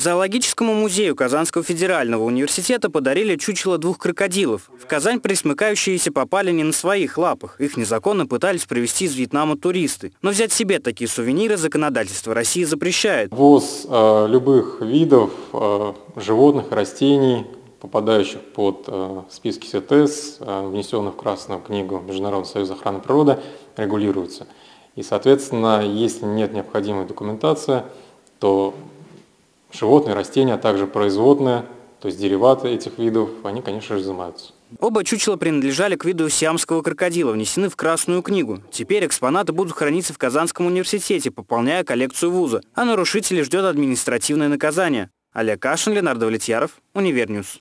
Зоологическому музею Казанского федерального университета подарили чучело двух крокодилов. В Казань присмыкающиеся попали не на своих лапах. Их незаконно пытались привезти из Вьетнама туристы. Но взять себе такие сувениры законодательство России запрещает. Ввоз э, любых видов э, животных, растений, попадающих под э, списки СТС, э, внесенных в Красную книгу Международного союза охраны природы, регулируется. И, соответственно, если нет необходимой документации, то животные, растения, а также производные, то есть дериваты этих видов, они, конечно же, изымаются. Оба чучела принадлежали к виду сиамского крокодила, внесены в Красную книгу. Теперь экспонаты будут храниться в Казанском университете, пополняя коллекцию вуза, а нарушителей ждет административное наказание. Олег Кашин, Ленар Давлетьяров, Univer News.